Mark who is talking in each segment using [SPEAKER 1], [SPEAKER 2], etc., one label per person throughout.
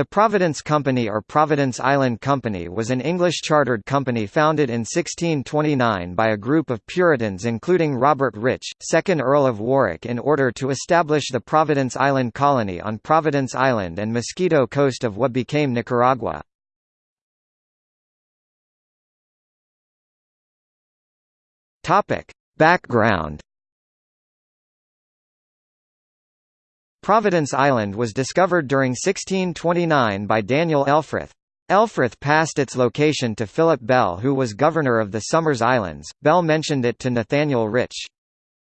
[SPEAKER 1] The Providence Company or Providence Island Company was an English chartered company founded in 1629 by a group of Puritans including Robert Rich, 2nd Earl of Warwick in order to establish the Providence Island Colony on Providence Island and Mosquito Coast of what became Nicaragua. Background Providence Island was discovered during 1629 by Daniel Elfrith. Elfrith passed its location to Philip Bell who was governor of the Somers Islands. Bell mentioned it to Nathaniel Rich.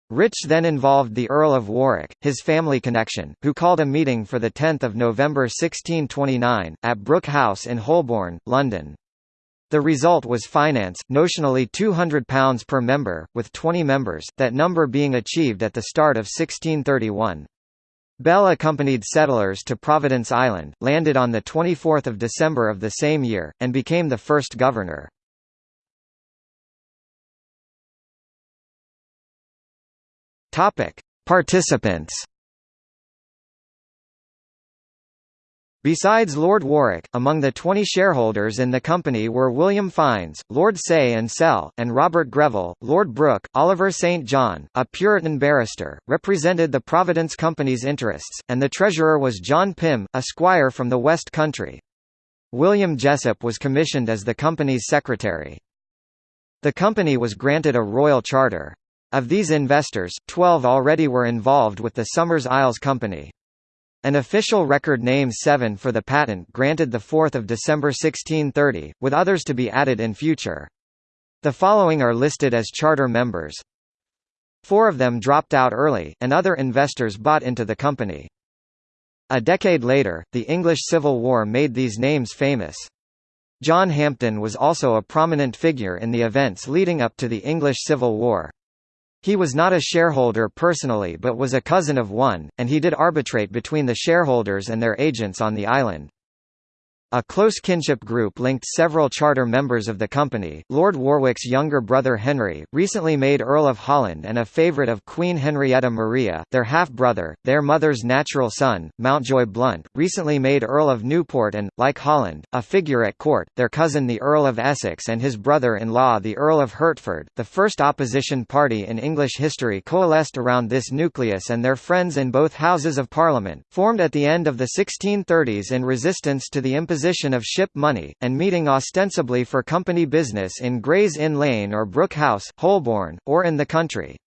[SPEAKER 1] Rich then involved the Earl of Warwick, his family connection, who called a meeting for 10 November 1629, at Brook House in Holborn, London. The result was finance, notionally £200 per member, with 20 members, that number being achieved at the start of 1631. Bell accompanied settlers to Providence Island, landed on 24 December of the same year, and became the first governor. Participants Besides Lord Warwick, among the 20 shareholders in the company were William Fiennes, Lord Saye and Sele, and Robert Greville. Lord Brooke, Oliver St. John, a Puritan barrister, represented the Providence Company's interests, and the treasurer was John Pym, a squire from the West Country. William Jessop was commissioned as the company's secretary. The company was granted a royal charter. Of these investors, 12 already were involved with the Somers Isles Company. An official record name 7 for the patent granted 4 December 1630, with others to be added in future. The following are listed as charter members. Four of them dropped out early, and other investors bought into the company. A decade later, the English Civil War made these names famous. John Hampden was also a prominent figure in the events leading up to the English Civil War. He was not a shareholder personally but was a cousin of one, and he did arbitrate between the shareholders and their agents on the island. A close kinship group linked several charter members of the company. Lord Warwick's younger brother Henry, recently made Earl of Holland and a favourite of Queen Henrietta Maria, their half-brother, their mother's natural son, Mountjoy Blount, recently made Earl of Newport and, like Holland, a figure at court, their cousin the Earl of Essex and his brother-in-law the Earl of Hertford. The first opposition party in English history coalesced around this nucleus and their friends in both Houses of Parliament, formed at the end of the 1630s in resistance to the imposition imposition of ship money, and meeting ostensibly for company business in Gray's Inn Lane or Brook House, Holborn, or in the country.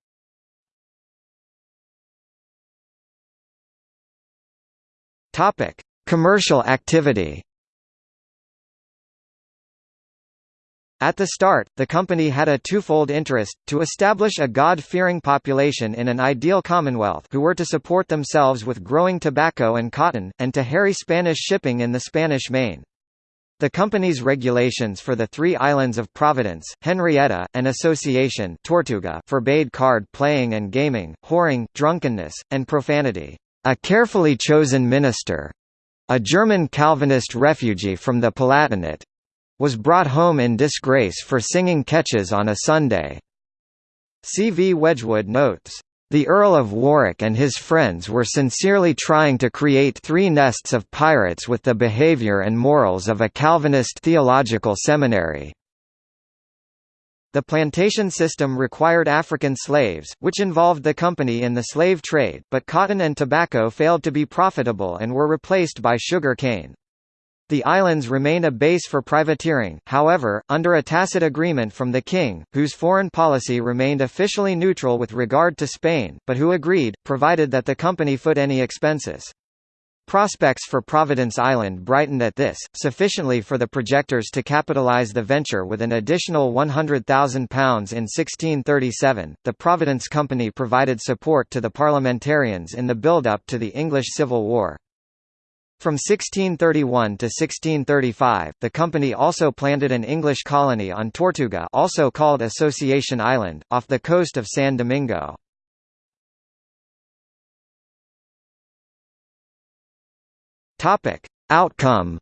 [SPEAKER 1] Commercial activity. At the start, the company had a twofold interest, to establish a God-fearing population in an ideal commonwealth who were to support themselves with growing tobacco and cotton, and to harry Spanish shipping in the Spanish Main. The company's regulations for the three islands of Providence, Henrietta, and Association Tortuga forbade card playing and gaming, whoring, drunkenness, and profanity. A carefully chosen minister, a German Calvinist refugee from the Palatinate, was brought home in disgrace for singing catches on a Sunday. C. V. Wedgwood notes, the Earl of Warwick and his friends were sincerely trying to create three nests of pirates with the behaviour and morals of a Calvinist theological seminary. The plantation system required African slaves, which involved the company in the slave trade, but cotton and tobacco failed to be profitable and were replaced by sugar cane. The islands remain a base for privateering, however, under a tacit agreement from the king, whose foreign policy remained officially neutral with regard to Spain, but who agreed, provided that the company foot any expenses. Prospects for Providence Island brightened at this, sufficiently for the projectors to capitalise the venture with an additional £100,000 in 1637. The Providence Company provided support to the parliamentarians in the build-up to the English Civil War. From 1631 to 1635, the company also planted an English colony on Tortuga also called Association Island, off the coast of San Domingo. Outcome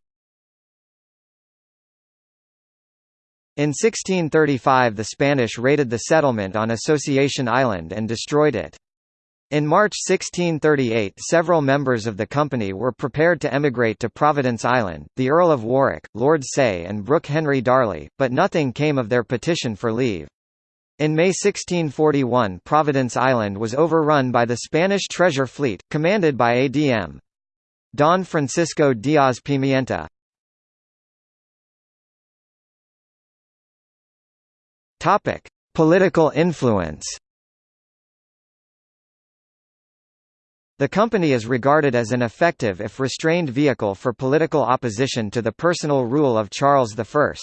[SPEAKER 1] In 1635 the Spanish raided the settlement on Association Island and destroyed it. In March 1638 several members of the company were prepared to emigrate to Providence Island, the Earl of Warwick, Lord Saye and Brooke Henry Darley, but nothing came of their petition for leave. In May 1641 Providence Island was overrun by the Spanish treasure fleet, commanded by A.D.M. Don Francisco Diaz Pimienta. Political influence The company is regarded as an effective if restrained vehicle for political opposition to the personal rule of Charles I.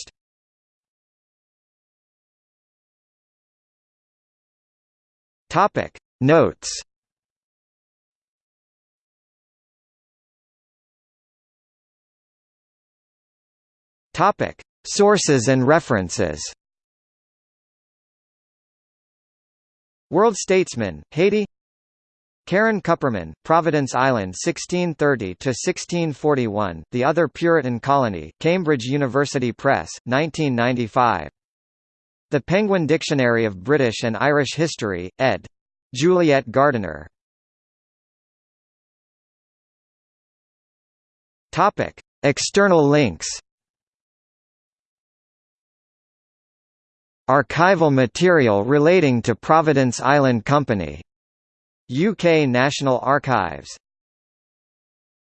[SPEAKER 1] Topic Notes Topic Sources and references World Statesman, Haiti Karen Kupperman, Providence Island 1630–1641, The Other Puritan Colony, Cambridge University Press, 1995. The Penguin Dictionary of British and Irish History, ed. Juliet Gardiner. External links Archival material relating to Providence Island Company UK National Archives